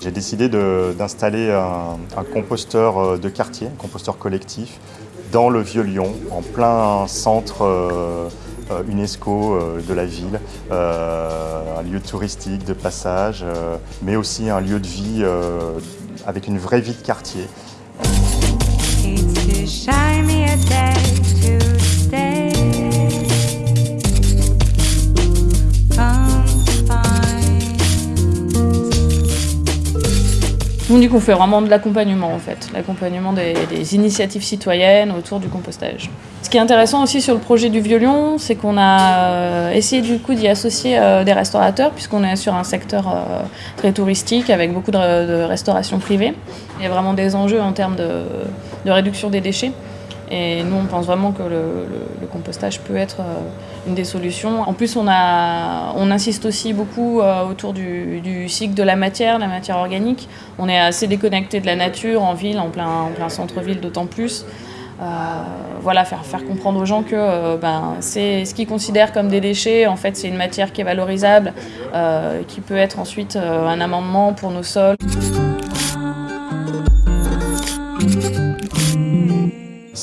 J'ai décidé d'installer un, composteur euh, de quartier, un composteur collectif, dans le Vieux-Lyon, en plein centre euh, euh, UNESCO de la ville, un lieu touristique de passage, mais aussi un lieu de vie avec une vraie vie de quartier. On dit qu'on fait vraiment de l'accompagnement en fait, l'accompagnement des, initiatives citoyennes autour du compostage. Ce qui est intéressant aussi sur le projet du Vieux-Lyon, c'est qu'on a euh, essayé du coup d'y associer euh, des restaurateurs, puisqu'on est sur un secteur euh, très touristique avec beaucoup de, restauration privée. Il y a vraiment des enjeux en termes de réduction des déchets. Et nous, on pense vraiment que le, compostage peut être une des solutions. En plus, on, a, on insiste aussi beaucoup euh, autour du, cycle de la matière, la matière organique. On est assez déconnecté de la nature en ville, en plein, en plein centre-ville d'autant plus. Euh, voilà, faire, comprendre aux gens que ben, c'est ce qu'ils considèrent comme des déchets, en fait, c'est une matière qui est valorisable, qui peut être ensuite un amendement pour nos sols.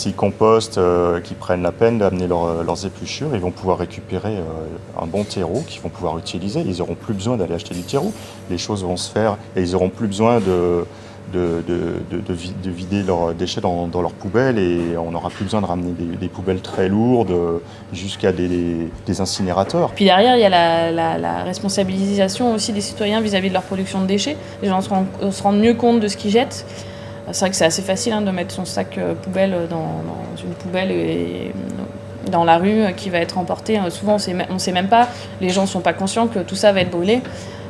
S'ils compostent, euh, qu'ils prennent la peine d'amener euh, leurs épluchures, ils vont pouvoir récupérer euh, un bon terreau qu'ils vont pouvoir utiliser. Ils n'auront plus besoin d'aller acheter du terreau. Les choses vont se faire et ils n'auront plus besoin de, de, vider leurs déchets dans, leurs poubelles et on n'aura plus besoin de ramener des, poubelles très lourdes jusqu'à des, incinérateurs. Puis derrière, il y a la, responsabilisation aussi des citoyens vis-à-vis de leur production de déchets. Les gens se rendent mieux compte de ce qu'ils jettent. C'est vrai que c'est assez facile hein, de mettre son sac euh, poubelle dans, une poubelle et, euh, dans la rue euh, qui va être emporté. Souvent, on ne sait même pas, les gens ne sont pas conscients que tout ça va être brûlé.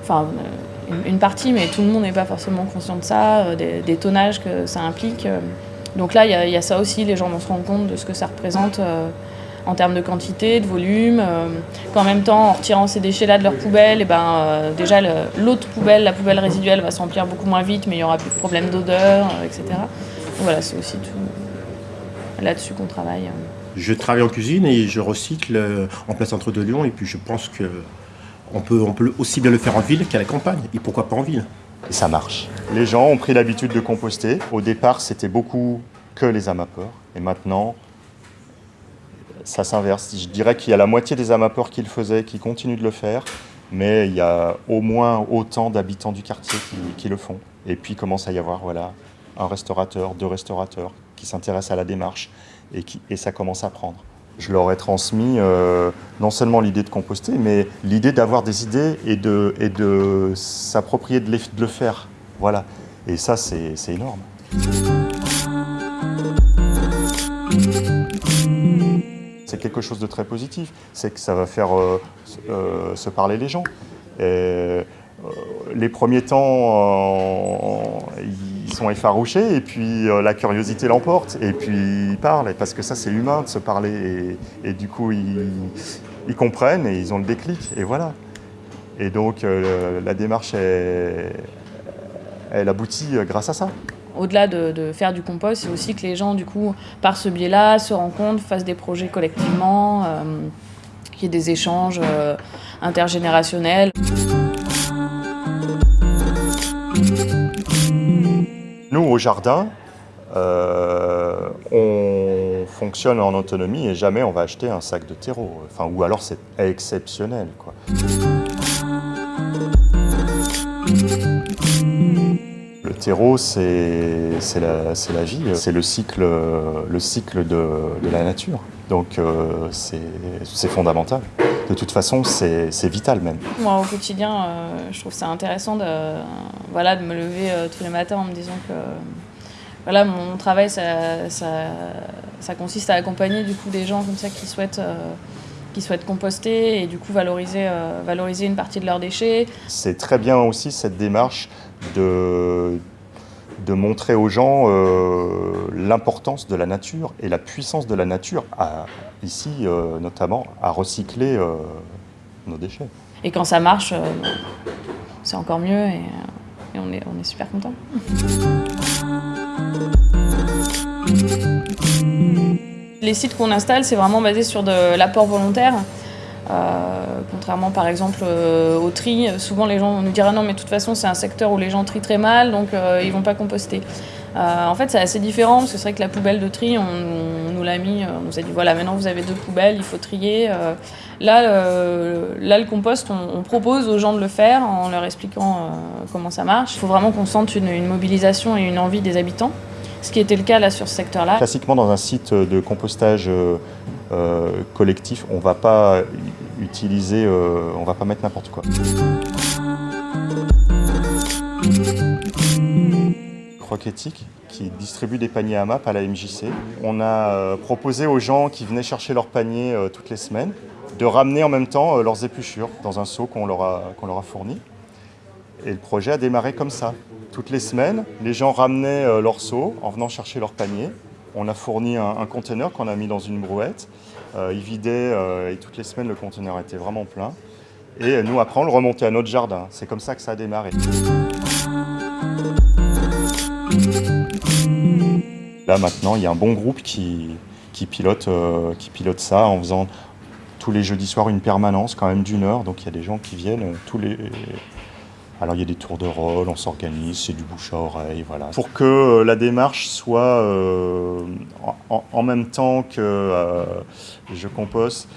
Enfin, une, partie, mais tout le monde n'est pas forcément conscient de ça, des, tonnages que ça implique. Donc là, il y, a ça aussi, les gens vont se rendre compte de ce que ça représente en termes de quantité, de volume, euh, qu'en même temps, en retirant ces déchets-là de leur poubelle, et eh ben, euh, déjà l'autre poubelle, la poubelle résiduelle, va s'emplir beaucoup moins vite, mais il n'y aura plus de problème d'odeur, euh, etc. voilà, c'est aussi tout là-dessus qu'on travaille. Je travaille en cuisine et je recycle en plein centre de Lyon, et puis je pense que on peut, on peut aussi bien le faire en ville qu'à la campagne, et pourquoi pas en ville. Et ça marche. Les gens ont pris l'habitude de composter. Au départ, c'était beaucoup que les amateurs, et maintenant, ça s'inverse. Je dirais qu'il y a la moitié des amateurs qui le faisaient, qui continuent de le faire, mais il y a au moins autant d'habitants du quartier qui, le font. Et puis commence à y avoir voilà, un restaurateur, deux restaurateurs qui s'intéressent à la démarche et, qui, et ça commence à prendre. Je leur ai transmis euh, non seulement l'idée de composter, mais l'idée d'avoir des idées et de, et de s'approprier de, de le faire. Voilà. Et ça, c'est énorme. C'est quelque chose de très positif. C'est que ça va faire euh, euh, se parler les gens. Euh, les premiers temps, ils sont effarouchés et puis la curiosité l'emporte et puis ils parlent parce que ça c'est humain de se parler et, du coup ils, comprennent et ils ont le déclic et voilà. Et donc la démarche elle aboutit grâce à ça au-delà de, faire du compost, c'est aussi que les gens, du coup, par ce biais-là, se rencontrent, fassent des projets collectivement, euh, qu'il y ait des échanges euh, intergénérationnels. Nous, au jardin, euh, on fonctionne en autonomie et jamais on va acheter un sac de terreau. Ou alors c'est exceptionnel. Quoi. Terreau, c'est la, vie, c'est le cycle, le cycle de, la nature. Donc euh, c'est fondamental. De toute façon, c'est vital même. Moi, au quotidien, euh, je trouve ça intéressant de, voilà, de me lever euh, tous les matins en me disant que voilà, mon travail, ça, ça, consiste à accompagner du coup, des gens comme ça qui souhaitent qui souhaitent composter et du coup valoriser, valoriser une partie de leurs déchets. C'est très bien aussi cette démarche de, de montrer aux gens euh, l'importance de la nature et la puissance de la nature, ici euh, notamment, à recycler euh, nos déchets. Et quand ça marche, c'est encore mieux et, on, est, on est super content. Les sites qu'on installe, c'est vraiment basé sur de l'apport volontaire. Contrairement par exemple au tri, souvent les gens nous diraient non mais de toute façon c'est un secteur où les gens trient très mal donc ils vont pas composter. en fait c'est assez différent parce que c'est vrai que la poubelle de tri on, nous l'a mis, on nous a dit voilà maintenant vous avez deux poubelles, il faut trier. là, là le compost on, propose aux gens de le faire en leur expliquant comment ça marche. Il faut vraiment qu'on sente une, une mobilisation et une envie des habitants ce qui était le cas là sur ce secteur-là. Classiquement, dans un site de compostage euh, euh, collectif, on ne va pas utiliser, euh, on va pas mettre n'importe quoi. Croquetique qui distribue des paniers à MAP à la MJC. On a proposé aux gens qui venaient chercher leurs paniers toutes les semaines de ramener en même temps leurs épluchures dans un seau qu'on leur, leur a fourni. Et le projet a démarré comme ça. Toutes les semaines, les gens ramenaient euh, leur seau en venant chercher leur panier. On a fourni un, conteneur qu'on a mis dans une brouette. Euh, il vidait euh, et toutes les semaines, le conteneur était vraiment plein. Et nous, après, on le remontait à notre jardin. C'est comme ça que ça a démarré. Là, maintenant, il y a un bon groupe qui, pilote, qui pilote ça en faisant tous les jeudis soirs une permanence quand même d'une heure. Donc il y a des gens qui viennent tous les, alors il y a des tours de rôle, on s'organise, c'est du bouche à oreille, voilà. Pour que euh, la démarche soit euh, en, même temps que euh, je compose,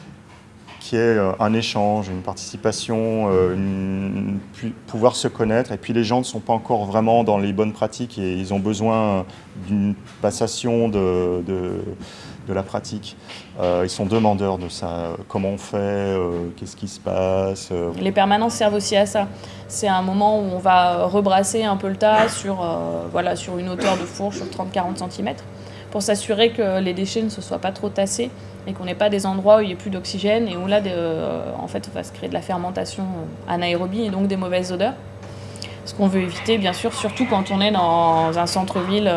qu'il y ait un échange, une participation, pouvoir se connaître. Et puis les gens ne sont pas encore vraiment dans les bonnes pratiques et ils ont besoin d'une passation de de la pratique. Euh, ils sont demandeurs de ça. Comment on fait euh, Qu'est-ce qui se passe euh. Les permanences servent aussi à ça. C'est un moment où on va rebrasser un peu le tas sur, voilà, sur une hauteur de fourche sur 30-40 cm pour s'assurer que les déchets ne se soient pas trop tassés et qu'on n'ait pas des endroits où il n'y ait plus d'oxygène et où là, en fait, va se créer de la fermentation anaérobie et donc des mauvaises odeurs. Ce qu'on veut éviter, bien sûr, surtout quand on est dans un centre-ville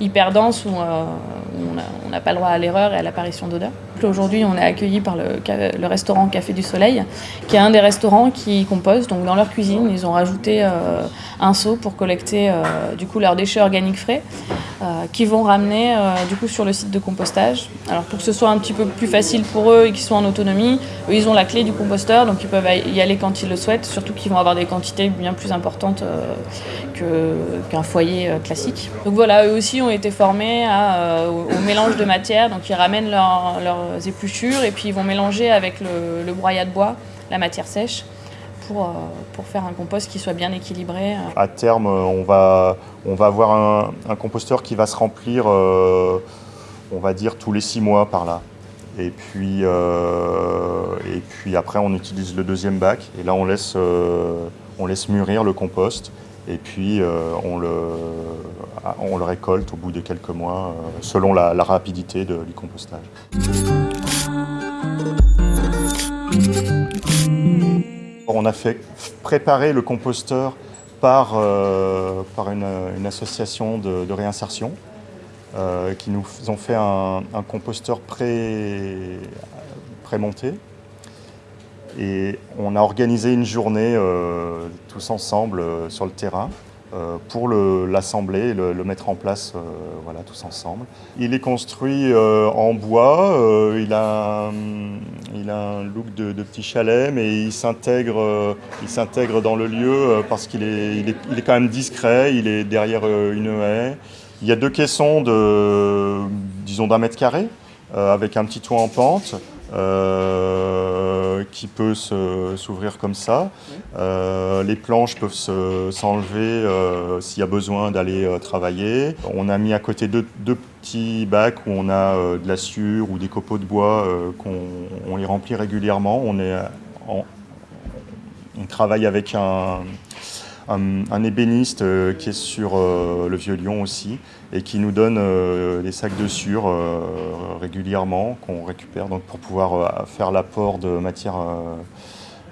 hyper dense où, on n'a pas le droit à l'erreur et à l'apparition d'odeurs. Aujourd'hui, on est accueilli par le, restaurant Café du Soleil, qui est un des restaurants qui composent. Donc dans leur cuisine, ils ont rajouté euh, un seau pour collecter euh, du coup leurs déchets organiques frais, euh, qui vont ramener du coup sur le site de compostage. Alors pour que ce soit un petit peu plus facile pour eux et qu'ils soient en autonomie, eux ils ont la clé du composteur, donc ils peuvent y aller quand ils le souhaitent. Surtout qu'ils vont avoir des quantités bien plus importantes qu'un foyer classique. Donc voilà, eux aussi ont été formés au, mélange de matière. Donc ils ramènent leurs épluchures et puis ils vont mélanger avec le, broyat de bois, la matière sèche. Pour, euh, pour, faire un compost qui soit bien équilibré. À terme, on va, on va avoir un, composteur qui va se remplir, euh, on va dire, tous les six mois par là. Et puis, euh, et puis après, on utilise le deuxième bac. Et là, on laisse, on laisse mûrir le compost. Et puis, on, le, on le récolte au bout de quelques mois, selon la, rapidité de, du compostage. On a fait préparer le composteur par, euh, une, association de, réinsertion euh, qui nous ont fait un, composteur pré-monté. Et on a organisé une journée euh, tous ensemble sur le terrain euh, pour l'assembler le, mettre en place euh, voilà, tous ensemble. Il est construit euh, en bois, il, a un, a look de, petit chalet, mais il s'intègre dans le lieu parce qu'il est, il est, quand même discret, il est derrière une haie. Il y a deux caissons de, disons, d'un mètre carré, avec un petit toit en pente. Euh, qui peut s'ouvrir comme ça. Euh, les planches peuvent s'enlever euh, s'il y a besoin d'aller travailler. On a mis à côté deux, petits bacs où on a de la sciure ou des copeaux de bois qu'on les remplit régulièrement. On, est, on travaille avec un, un, ébéniste euh, qui est sur euh, le Vieux-Lyon aussi et qui nous donne euh, des sacs de sur régulièrement qu'on récupère donc pour pouvoir faire l'apport de matière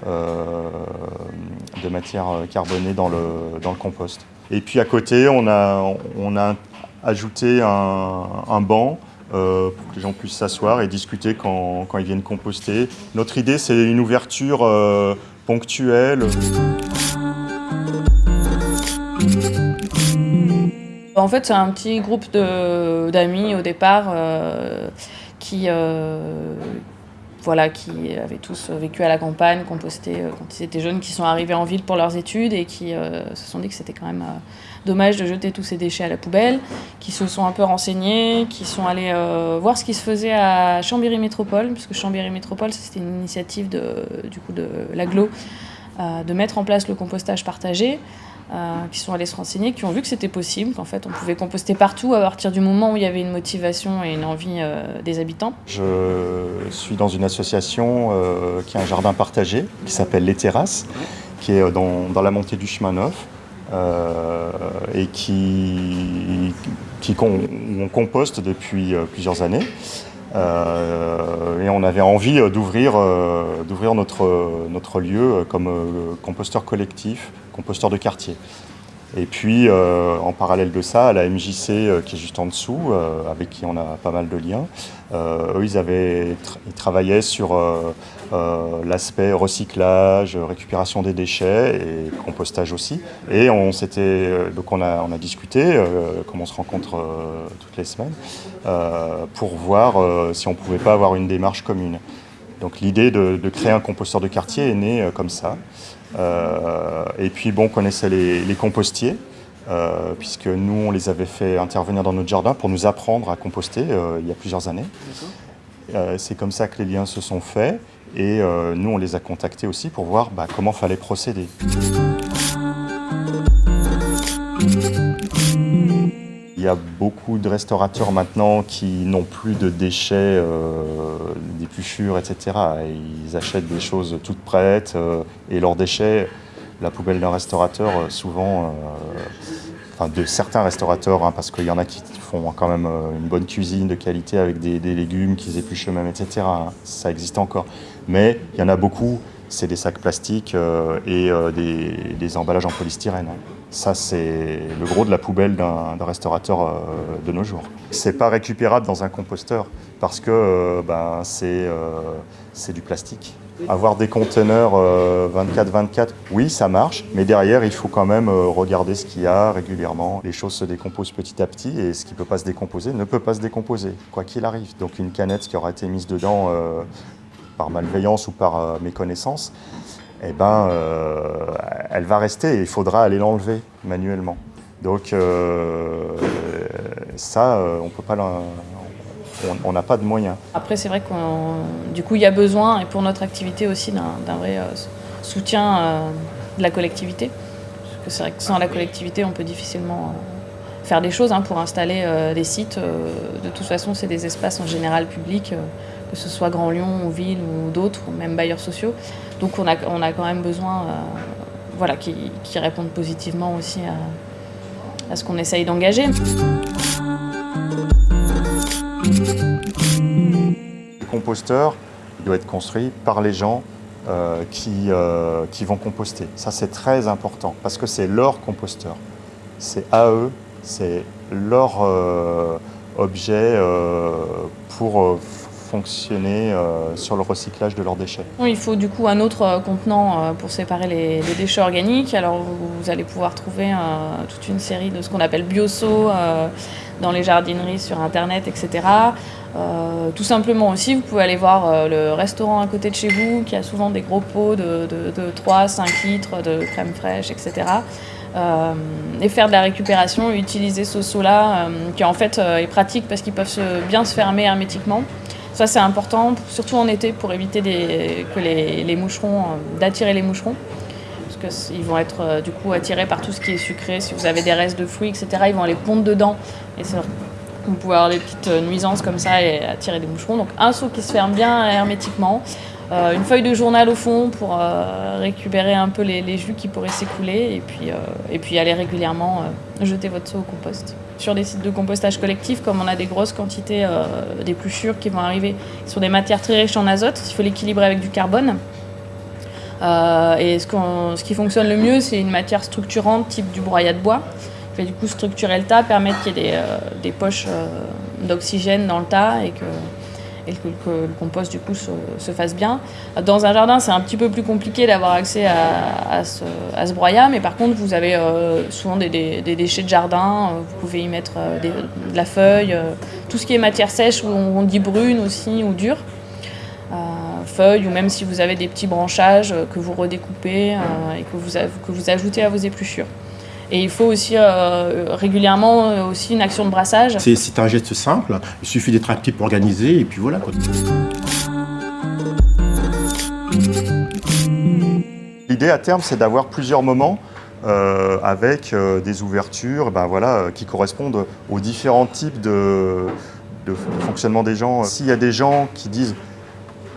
de matière carbonée dans le, dans le compost. Et puis à côté, on a, on a ajouté un, banc pour que les gens puissent s'asseoir et discuter quand, quand, ils viennent composter. Notre idée, c'est une ouverture ponctuelle. En fait, c'est un petit groupe d'amis au départ euh, qui, euh, voilà, qui avaient tous vécu à la campagne, composté quand ils étaient jeunes, qui sont arrivés en ville pour leurs études et qui se sont dit que c'était quand même dommage de jeter tous ces déchets à la poubelle, qui se sont un peu renseignés, qui sont allés voir ce qui se faisait à Chambéry Métropole, puisque Chambéry Métropole, c'était une initiative de, du coup de l'aglo, de mettre en place le compostage partagé. Euh, qui sont allés se renseigner, qui ont vu que c'était possible, qu'en fait on pouvait composter partout à partir du moment où il y avait une motivation et une envie euh, des habitants. Je suis dans une association euh, qui a un jardin partagé qui s'appelle Les Terrasses, qui est dans, dans la montée du chemin neuf. et qui, qui on composte depuis plusieurs années. Et on avait envie d'ouvrir d'ouvrir notre, notre lieu comme composteur collectif composteur de quartier. Et puis, euh, en parallèle de ça, à la MJC, euh, qui est juste en dessous, euh, avec qui on a pas mal de liens, eux, ils, avaient ils travaillaient sur l'aspect recyclage, récupération des déchets et compostage aussi. Et on s'était, donc on a, on a discuté, comme on se rencontre toutes les semaines, pour voir si on pouvait pas avoir une démarche commune. Donc l'idée de, créer un composteur de quartier est née comme ça. Euh, et puis bon, on connaissait les, compostiers, euh, puisque nous, on les avait fait intervenir dans notre jardin pour nous apprendre à composter euh, il y a plusieurs années. C'est comme ça que les liens se sont faits, et nous, on les a contactés aussi pour voir bah, comment fallait procéder. Il y a beaucoup de restaurateurs maintenant qui n'ont plus de déchets, euh, d'épluchures, etc. Ils achètent des choses toutes prêtes euh, et leurs déchets, la poubelle d'un restaurateur, euh, souvent, enfin de certains restaurateurs, hein, parce qu'il y en a qui font quand même une bonne cuisine de qualité avec des, légumes qu'ils épluchent eux-mêmes, etc. Hein. Ça existe encore. Mais il y en a beaucoup, c'est des sacs plastiques et des, emballages en polystyrène. Ça, c'est le gros de la poubelle d'un restaurateur euh, de nos jours. C'est pas récupérable dans un composteur parce que euh, ben, euh, c'est du plastique. Avoir des conteneurs 24-24, oui, ça marche, mais derrière, il faut quand même regarder ce qu'il y a régulièrement. Les choses se décomposent petit à petit et ce qui ne peut pas se décomposer ne peut pas se décomposer, quoi qu'il arrive. Donc une canette qui aura été mise dedans par malveillance ou par méconnaissance, eh ben, euh, elle va rester et il faudra aller l'enlever manuellement. Donc euh, ça, euh, on peut pas on n'a pas de moyens. Après, c'est vrai qu'on, du coup, il y a besoin, et pour notre activité aussi, d'un vrai soutien de la collectivité. Parce que c'est vrai que sans la collectivité, on peut difficilement faire des choses. Hein, pour installer des sites, de toute façon, c'est des espaces en général publics que ce soit Grand Lyon ou Ville ou d'autres, ou même bailleurs sociaux. Donc on a, on a quand même besoin euh, voilà, qui, répondent positivement aussi à, à ce qu'on essaye d'engager. Le composteur doit être construit par les gens euh, qui, euh, qui vont composter. Ça c'est très important parce que c'est leur composteur. C'est à eux, c'est leur objet pour fonctionner euh, sur le recyclage de leurs déchets. Il faut du coup un autre euh, contenant euh, pour séparer les, déchets organiques. Alors vous, allez pouvoir trouver toute une série de ce qu'on appelle bioso dans les jardineries sur internet, etc. tout simplement aussi, vous pouvez aller voir le restaurant à côté de chez vous qui a souvent des gros pots de, de 3-5 litres de crème fraîche, etc. et faire de la récupération, utiliser ce seau-là qui en fait est pratique parce qu'ils peuvent bien se fermer hermétiquement. Ça, c'est important, surtout en été, pour éviter que les, moucherons, euh, d'attirer les moucherons. Parce qu'ils vont être euh, du coup attirés par tout ce qui est sucré. Si vous avez des restes de fruits, etc., ils vont aller pondre dedans. Et vous pouvez avoir des petites euh, nuisances comme ça et attirer des moucherons. Donc un seau qui se ferme bien hermétiquement. Une feuille de journal au fond pour récupérer un peu les, jus qui pourraient s'écouler et puis, et puis aller régulièrement jeter votre seau au compost. Sur des sites de compostage collectif, comme on a des grosses quantités euh, d'épluchures qui vont arriver sur des matières très riches en azote, il faut l'équilibrer avec du carbone. Euh, et ce, ce, qui fonctionne le mieux, c'est une matière structurante type du broyat de bois, qui va du coup structurer le tas, permettre qu'il y ait des, euh, des poches d'oxygène dans le tas et que et que, le compost du coup se, fasse bien. Dans un jardin, c'est un petit peu plus compliqué d'avoir accès à, ce, à, broyat, mais par contre, vous avez euh, souvent des, déchets de jardin, euh, vous pouvez y mettre euh, de la feuille, tout ce qui est matière sèche, où on, dit brune aussi, ou dure. feuilles ou même si vous avez des petits branchages que vous redécoupez et que vous, que vous ajoutez à vos épluchures. Et il faut aussi régulièrement aussi une action de brassage. C'est un geste simple, il suffit d'être un petit peu organisé et puis voilà. L'idée à terme, c'est d'avoir plusieurs moments euh, avec euh, des ouvertures ben voilà, euh, qui correspondent aux différents types de, de, fonctionnement des gens. S'il y a des gens qui disent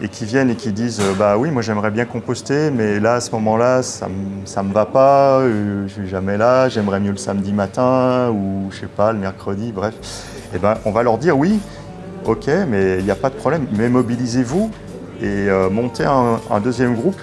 et qui viennent et qui disent bah oui moi j'aimerais bien composter mais là à ce moment-là ça ne me va pas, je suis jamais là, j'aimerais mieux le samedi matin ou je sais pas le mercredi, bref. Et ben on va leur dire oui, ok mais il n'y a pas de problème, mais mobilisez-vous et montez un, un deuxième groupe